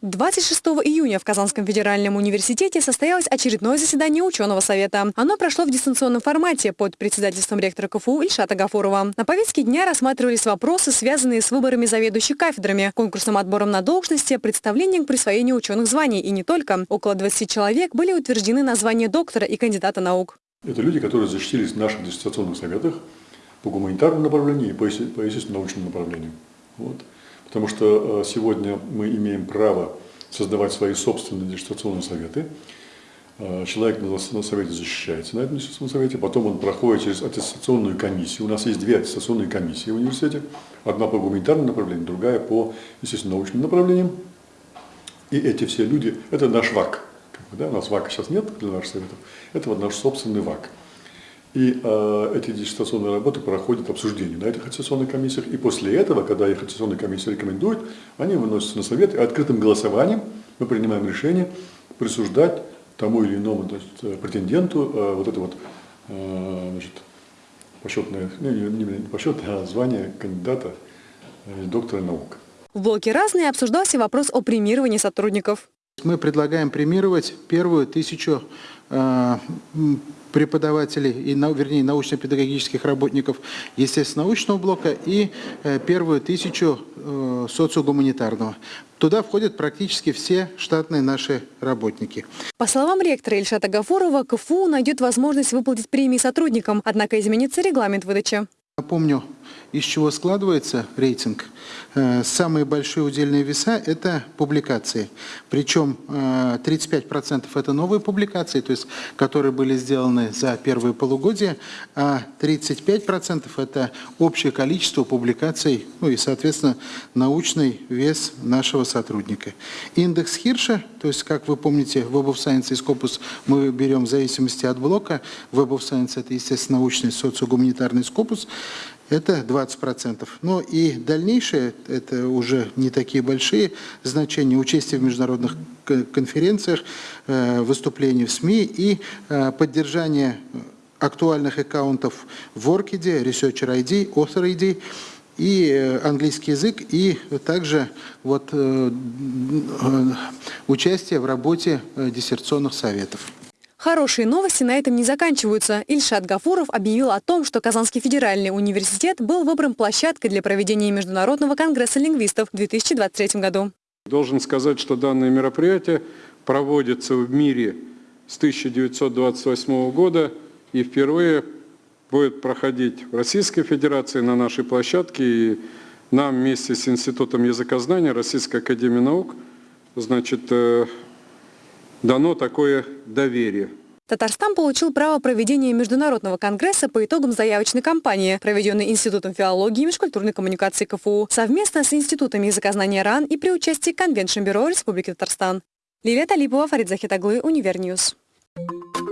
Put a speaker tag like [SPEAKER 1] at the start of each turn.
[SPEAKER 1] 26 июня в Казанском федеральном университете состоялось очередное заседание ученого совета. Оно прошло в дистанционном формате под председательством ректора КФУ Ильшата Гафурова. На повестке дня рассматривались вопросы, связанные с выборами заведующих кафедрами, конкурсным отбором на должности, представлением к присвоению ученых званий и не только. Около 20 человек были утверждены на звание доктора и кандидата наук.
[SPEAKER 2] Это люди, которые защитились в наших дистанционных советах по гуманитарному направлению и по естественно-научному направлению. Вот. Потому что э, сегодня мы имеем право создавать свои собственные диссертационные советы. Э, человек на совете защищается на этом диссертационном совете, потом он проходит через аттестационную комиссию. У нас есть две аттестационные комиссии в университете. Одна по гуманитарному направлению, другая по, естественно, научным направлениям. И эти все люди, это наш ВАК. Да, у нас ВАКа сейчас нет для наших советов, это вот наш собственный ВАК. И э, эти диссертационные работы проходят обсуждение на этих аттестационных комиссиях. И после этого, когда их аттестационная комиссия рекомендует, они выносятся на совет, и открытым голосованием мы принимаем решение присуждать тому или иному значит, э, претенденту э, вот это вот э, значит, почетное, ну, не, не почетное, а звание кандидата э, доктора наук.
[SPEAKER 1] В блоке «Разные» обсуждался вопрос о премировании сотрудников.
[SPEAKER 3] Мы предлагаем премировать первую тысячу э, преподавателей, и, вернее, научно-педагогических работников естественно-научного блока и э, первую тысячу э, социогуманитарного. Туда входят практически все штатные наши работники.
[SPEAKER 1] По словам ректора Ильшата Гафурова, КФУ найдет возможность выплатить премии сотрудникам, однако изменится регламент выдачи.
[SPEAKER 3] Напомню, из чего складывается рейтинг. Э, самые большие удельные веса – это публикации. Причем 35% э, – это новые публикации, то есть, которые были сделаны за первые полугодия, а 35% – это общее количество публикаций, ну и, соответственно, научный вес нашего сотрудника. Индекс Хирша, то есть, как вы помните, Web of Science и Scopus мы берем в зависимости от блока. Web of Science – это, естественно, научный социогуманитарный Scopus это 20%. Но и дальнейшее, это уже не такие большие значения, участие в международных конференциях, э, выступления в СМИ и э, поддержание актуальных аккаунтов в Orchid, Researcher ID, Author ID, и э, английский язык, и также вот, участие в работе диссертационных советов.
[SPEAKER 1] Хорошие новости на этом не заканчиваются. Ильшат Гафуров объявил о том, что Казанский федеральный университет был выбран площадкой для проведения Международного конгресса лингвистов в 2023 году.
[SPEAKER 4] Должен сказать, что данное мероприятие проводится в мире с 1928 года и впервые будет проходить в Российской Федерации на нашей площадке. И нам вместе с Институтом языкознания Российской Академии Наук значит, э, дано такое доверие.
[SPEAKER 1] Татарстан получил право проведения международного конгресса по итогам заявочной кампании, проведенной Институтом филологии и межкультурной коммуникации КФУ, совместно с Институтом языкознания РАН и при участии Конвеншн Бюро Республики Татарстан. Лилия Талипова, Фарид Захитаглы, Универньюз. Thank you.